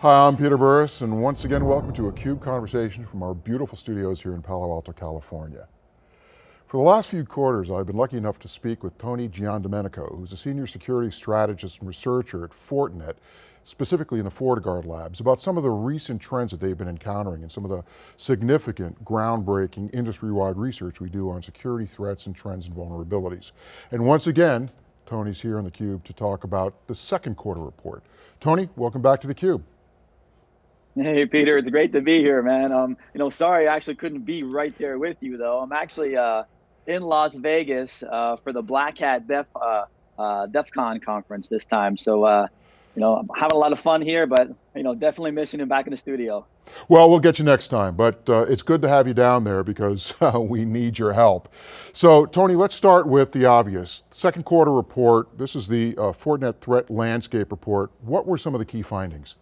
Hi, I'm Peter Burris, and once again, welcome to a CUBE conversation from our beautiful studios here in Palo Alto, California. For the last few quarters, I've been lucky enough to speak with Tony Giandomenico, who's a senior security strategist and researcher at Fortinet, specifically in the FortiGuard labs, about some of the recent trends that they've been encountering and some of the significant, groundbreaking, industry-wide research we do on security threats and trends and vulnerabilities. And once again, Tony's here on theCUBE to talk about the second quarter report. Tony, welcome back to theCUBE. Hey Peter, it's great to be here, man. Um, you know, sorry I actually couldn't be right there with you though. I'm actually uh, in Las Vegas uh, for the Black Hat Def uh, uh, DEF CON conference this time. So, uh, you know, I'm having a lot of fun here, but you know, definitely missing you back in the studio. Well, we'll get you next time, but uh, it's good to have you down there because uh, we need your help. So, Tony, let's start with the obvious. Second quarter report, this is the uh, Fortinet Threat Landscape Report. What were some of the key findings?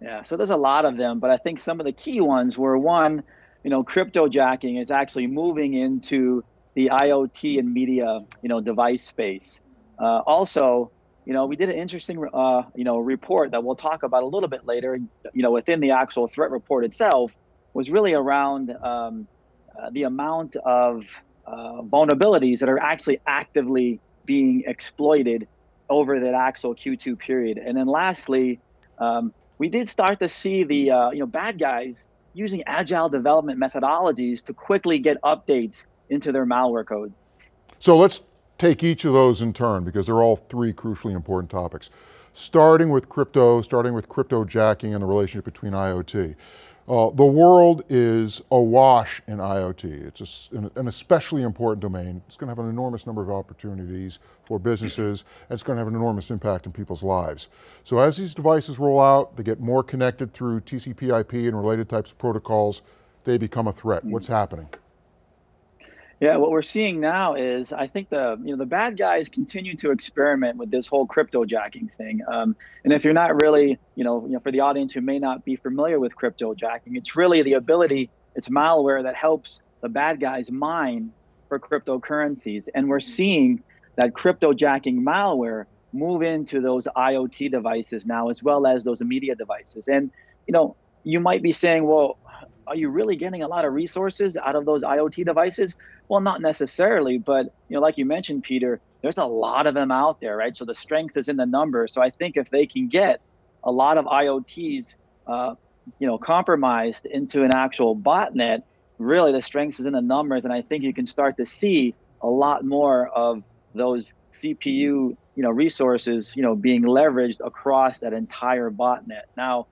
Yeah, so there's a lot of them, but I think some of the key ones were one, you know, cryptojacking is actually moving into the IoT and media, you know, device space. Uh, also, you know, we did an interesting, uh, you know, report that we'll talk about a little bit later. You know, within the actual threat report itself, was really around um, uh, the amount of uh, vulnerabilities that are actually actively being exploited over that actual Q2 period. And then lastly, um, we did start to see the uh, you know bad guys using agile development methodologies to quickly get updates into their malware code. So let's take each of those in turn because they're all three crucially important topics. Starting with crypto, starting with crypto jacking and the relationship between IoT. Uh, the world is awash in IoT. It's a, an especially important domain. It's going to have an enormous number of opportunities for businesses, and it's going to have an enormous impact in people's lives. So as these devices roll out, they get more connected through TCP IP and related types of protocols, they become a threat. What's happening? Yeah, what we're seeing now is I think the you know the bad guys continue to experiment with this whole crypto jacking thing. Um, and if you're not really you know you know for the audience who may not be familiar with crypto jacking, it's really the ability it's malware that helps the bad guys mine for cryptocurrencies. And we're seeing that crypto jacking malware move into those IoT devices now as well as those media devices. And you know you might be saying, well, are you really getting a lot of resources out of those IoT devices? Well, not necessarily, but you know, like you mentioned, Peter, there's a lot of them out there, right? So the strength is in the numbers. So I think if they can get a lot of IoTs, uh, you know, compromised into an actual botnet, really the strength is in the numbers, and I think you can start to see a lot more of those CPU, you know, resources, you know, being leveraged across that entire botnet. Now,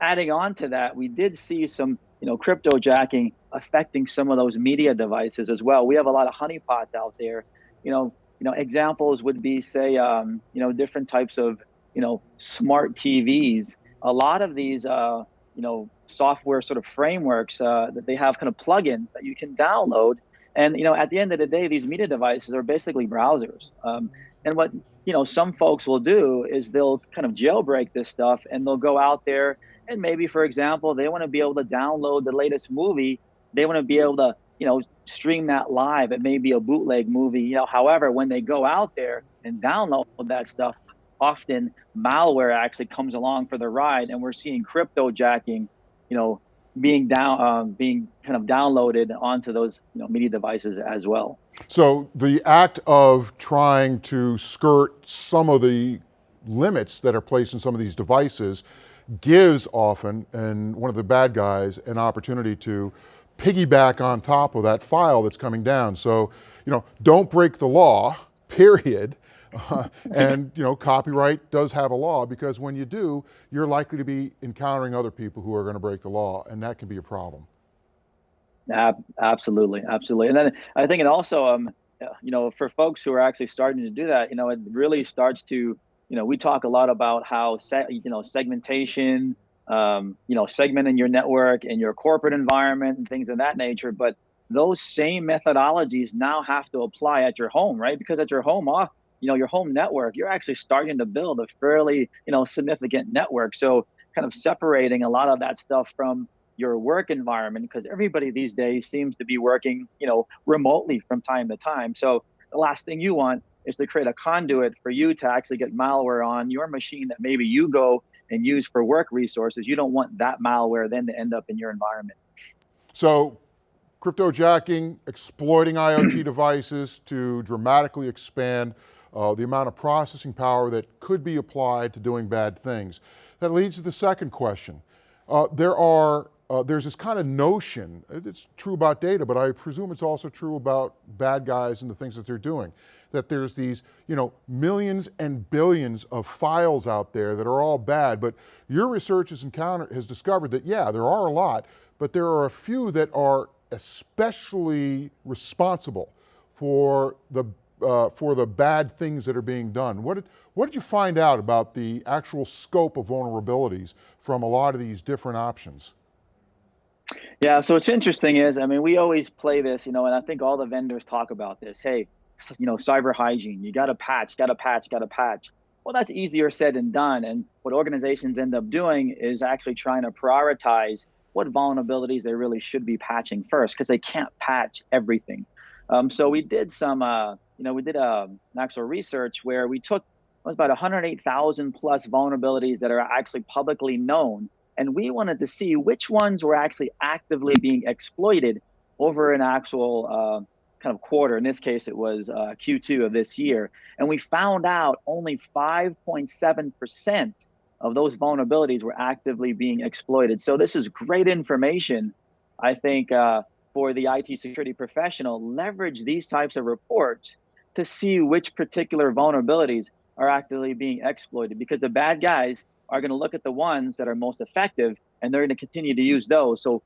adding on to that, we did see some you know, crypto jacking affecting some of those media devices as well. We have a lot of honeypots out there. You know, you know, examples would be say, um, you know, different types of, you know, smart TVs. A lot of these, uh, you know, software sort of frameworks uh, that they have kind of plugins that you can download. And you know, at the end of the day, these media devices are basically browsers. Um, and what you know, some folks will do is they'll kind of jailbreak this stuff and they'll go out there and maybe, for example, they want to be able to download the latest movie. They want to be able to, you know, stream that live. It may be a bootleg movie. You know, however, when they go out there and download that stuff, often malware actually comes along for the ride, and we're seeing crypto jacking, you know, being down, um, being kind of downloaded onto those you know media devices as well. So the act of trying to skirt some of the limits that are placed in some of these devices gives often, and one of the bad guys, an opportunity to piggyback on top of that file that's coming down. So, you know, don't break the law, period. Uh, and you know, copyright does have a law because when you do, you're likely to be encountering other people who are going to break the law, and that can be a problem. Absolutely, absolutely. And then I think it also, um, you know, for folks who are actually starting to do that, you know, it really starts to you know, we talk a lot about how you know segmentation, um, you know, segmenting your network and your corporate environment and things of that nature. But those same methodologies now have to apply at your home, right? Because at your home off, you know, your home network, you're actually starting to build a fairly, you know, significant network. So kind of separating a lot of that stuff from your work environment because everybody these days seems to be working, you know, remotely from time to time. So the last thing you want is to create a conduit for you to actually get malware on your machine that maybe you go and use for work resources, you don't want that malware then to end up in your environment. So cryptojacking, exploiting IoT devices to dramatically expand uh, the amount of processing power that could be applied to doing bad things. That leads to the second question. Uh, there are, uh, there's this kind of notion, it's true about data, but I presume it's also true about bad guys and the things that they're doing, that there's these, you know, millions and billions of files out there that are all bad, but your research has encountered, has discovered that yeah, there are a lot, but there are a few that are especially responsible for the uh, for the bad things that are being done. What did, what did you find out about the actual scope of vulnerabilities from a lot of these different options? Yeah, so what's interesting is, I mean, we always play this, you know, and I think all the vendors talk about this. Hey, you know, cyber hygiene, you got to patch, got to patch, got to patch. Well, that's easier said than done. And what organizations end up doing is actually trying to prioritize what vulnerabilities they really should be patching first because they can't patch everything. Um, so we did some, uh, you know, we did um, an actual research where we took it was about 108,000 plus vulnerabilities that are actually publicly known. And we wanted to see which ones were actually actively being exploited over an actual uh, kind of quarter. In this case, it was uh, Q2 of this year. And we found out only 5.7% of those vulnerabilities were actively being exploited. So this is great information, I think, uh, for the IT security professional. Leverage these types of reports to see which particular vulnerabilities are actively being exploited because the bad guys are going to look at the ones that are most effective and they're going to continue to use those. So,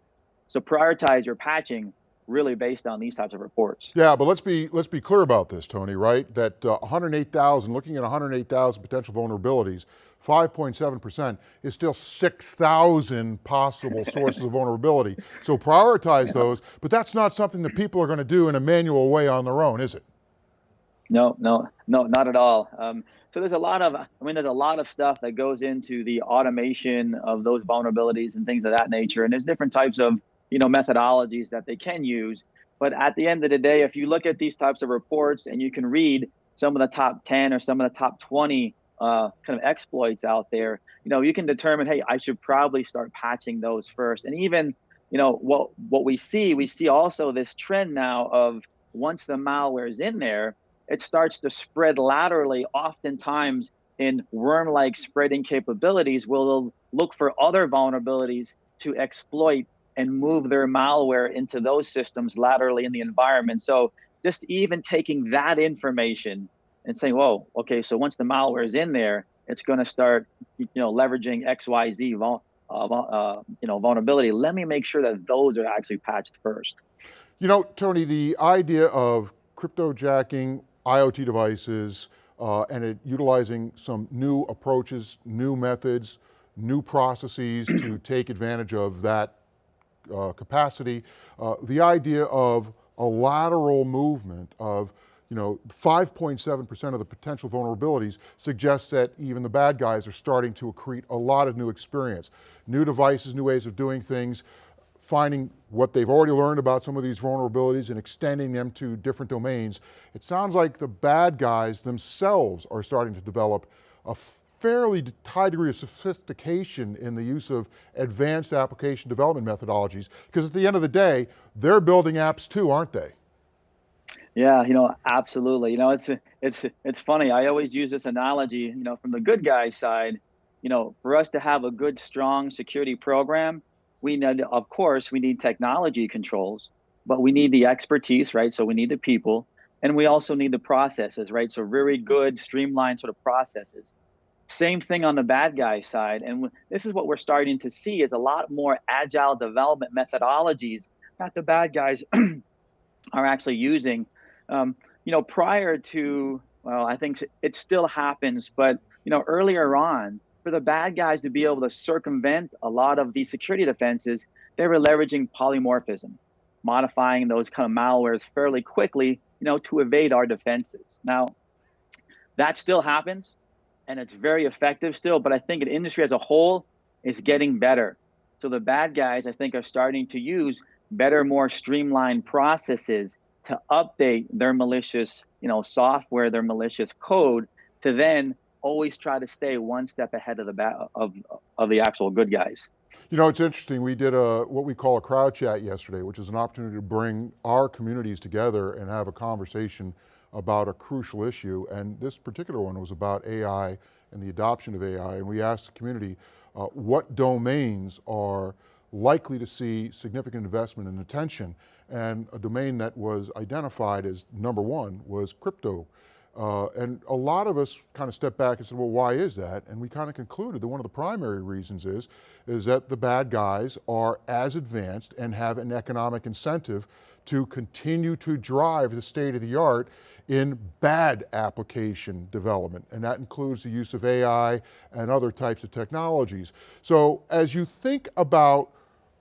so prioritize your patching really based on these types of reports. Yeah, but let's be let's be clear about this, Tony. Right? That uh, 108,000, looking at 108,000 potential vulnerabilities, 5.7% is still 6,000 possible sources of vulnerability. So prioritize those, but that's not something that people are going to do in a manual way on their own, is it? No, no, no, not at all. Um, so there's a lot of, I mean, there's a lot of stuff that goes into the automation of those vulnerabilities and things of that nature. And there's different types of, you know, methodologies that they can use. But at the end of the day, if you look at these types of reports and you can read some of the top 10 or some of the top 20 uh, kind of exploits out there, you know, you can determine, hey, I should probably start patching those first. And even, you know, what what we see, we see also this trend now of once the malware is in there, it starts to spread laterally, oftentimes in worm-like spreading capabilities, will look for other vulnerabilities to exploit and move their malware into those systems laterally in the environment. So just even taking that information and saying, whoa, okay, so once the malware is in there, it's going to start, you know, leveraging X, Y, Z, uh, uh, you know, vulnerability. Let me make sure that those are actually patched first. You know, Tony, the idea of cryptojacking IoT devices uh, and it, utilizing some new approaches, new methods, new processes to take advantage of that uh, capacity. Uh, the idea of a lateral movement of you know, 5.7% of the potential vulnerabilities suggests that even the bad guys are starting to accrete a lot of new experience. New devices, new ways of doing things, finding what they've already learned about some of these vulnerabilities and extending them to different domains. It sounds like the bad guys themselves are starting to develop a fairly high degree of sophistication in the use of advanced application development methodologies, because at the end of the day, they're building apps too, aren't they? Yeah, you know, absolutely. You know, it's it's it's funny. I always use this analogy, you know, from the good guy side, you know, for us to have a good strong security program, we need, of course, we need technology controls, but we need the expertise, right? So we need the people, and we also need the processes, right? So very good, streamlined sort of processes. Same thing on the bad guy side, and this is what we're starting to see is a lot more agile development methodologies that the bad guys are actually using. Um, you know, prior to, well, I think it still happens, but you know, earlier on, for the bad guys to be able to circumvent a lot of these security defenses, they were leveraging polymorphism, modifying those kind of malwares fairly quickly, you know, to evade our defenses. Now, that still happens, and it's very effective still, but I think the industry as a whole is getting better. So the bad guys, I think, are starting to use better, more streamlined processes to update their malicious, you know, software, their malicious code to then always try to stay one step ahead of the ba- of of the actual good guys. You know, it's interesting. We did a what we call a crowd chat yesterday, which is an opportunity to bring our communities together and have a conversation about a crucial issue. And this particular one was about AI and the adoption of AI. And we asked the community uh, what domains are likely to see significant investment and attention. And a domain that was identified as number one was crypto. Uh, and a lot of us kind of stepped back and said, well, why is that? And we kind of concluded that one of the primary reasons is, is that the bad guys are as advanced and have an economic incentive to continue to drive the state of the art in bad application development. And that includes the use of AI and other types of technologies. So as you think about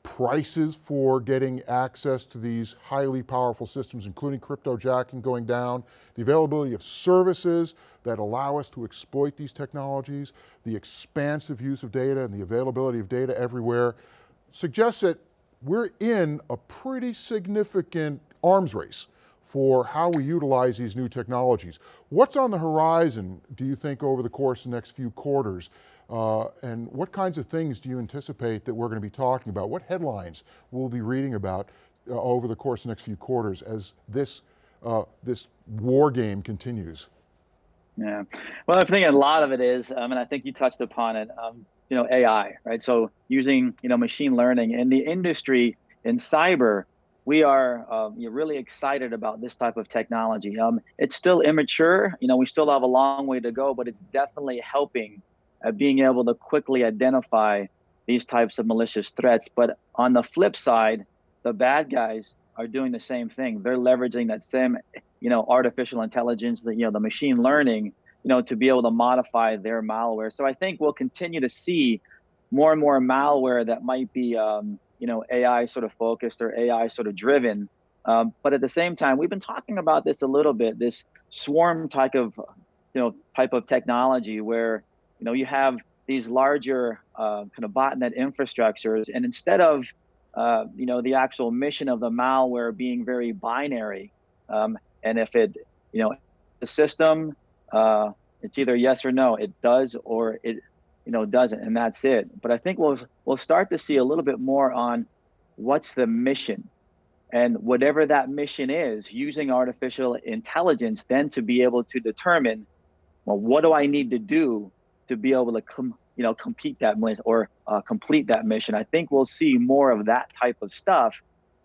prices for getting access to these highly powerful systems, including crypto jacking going down, the availability of services that allow us to exploit these technologies, the expansive use of data and the availability of data everywhere, suggests that we're in a pretty significant arms race for how we utilize these new technologies. What's on the horizon, do you think, over the course of the next few quarters uh, and what kinds of things do you anticipate that we're going to be talking about? What headlines we'll be reading about uh, over the course of the next few quarters as this, uh, this war game continues? Yeah, well, I think a lot of it is, um, and I think you touched upon it, um, you know, AI, right? So using, you know, machine learning in the industry, in cyber, we are um, really excited about this type of technology. Um, it's still immature, you know, we still have a long way to go, but it's definitely helping at being able to quickly identify these types of malicious threats. But on the flip side, the bad guys are doing the same thing. They're leveraging that same, you know, artificial intelligence, the you know, the machine learning, you know, to be able to modify their malware. So I think we'll continue to see more and more malware that might be, um, you know, AI sort of focused or AI sort of driven. Um, but at the same time, we've been talking about this a little bit. This swarm type of, you know, type of technology where you know, you have these larger uh, kind of botnet infrastructures, and instead of uh, you know the actual mission of the malware being very binary, um, and if it you know the system uh, it's either yes or no, it does or it you know doesn't, and that's it. But I think we'll we'll start to see a little bit more on what's the mission and whatever that mission is using artificial intelligence then to be able to determine well what do i need to do to be able to you know compete that mission or uh, complete that mission. I think we'll see more of that type of stuff.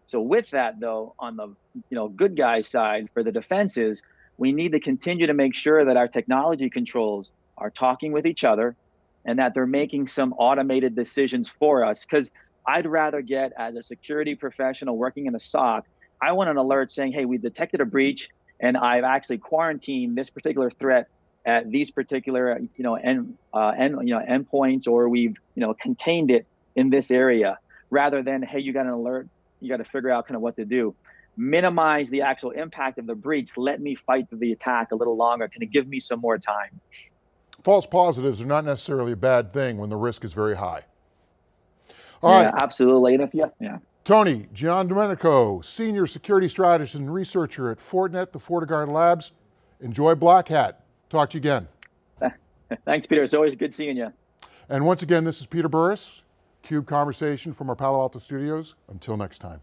So with that though, on the you know good guy side for the defenses, we need to continue to make sure that our technology controls are talking with each other, and that they're making some automated decisions for us. Because I'd rather get as a security professional working in a SOC, I want an alert saying, hey, we detected a breach and I've actually quarantined this particular threat at these particular you know end, uh, end you know endpoints or we've you know contained it in this area rather than hey you got an alert you got to figure out kind of what to do. Minimize the actual impact of the breach. Let me fight the attack a little longer. Can it give me some more time. False positives are not necessarily a bad thing when the risk is very high. All yeah, right, absolutely. And if you yeah. Tony Giandomenico, Senior Security Strategist and Researcher at Fortinet, the FortiGuard Labs. Enjoy Black Hat. Talk to you again. Thanks, Peter. It's always good seeing you. And once again, this is Peter Burris, CUBE Conversation from our Palo Alto studios. Until next time.